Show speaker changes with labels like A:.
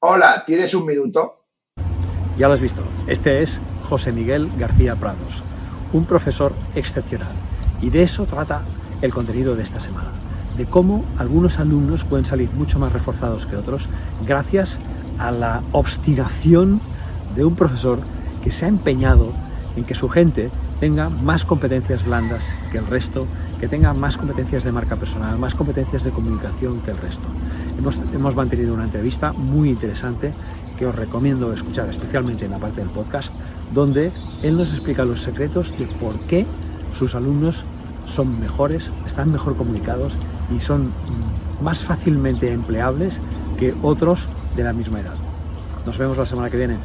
A: Hola, ¿tienes un minuto?
B: Ya lo has visto. Este es José Miguel García Prados, un profesor excepcional. Y de eso trata el contenido de esta semana. De cómo algunos alumnos pueden salir mucho más reforzados que otros gracias a la obstinación de un profesor que se ha empeñado en que su gente tenga más competencias blandas que el resto, que tenga más competencias de marca personal, más competencias de comunicación que el resto. Hemos, hemos mantenido una entrevista muy interesante que os recomiendo escuchar, especialmente en la parte del podcast, donde él nos explica los secretos de por qué sus alumnos son mejores, están mejor comunicados y son más fácilmente empleables que otros de la misma edad. Nos vemos la semana que viene.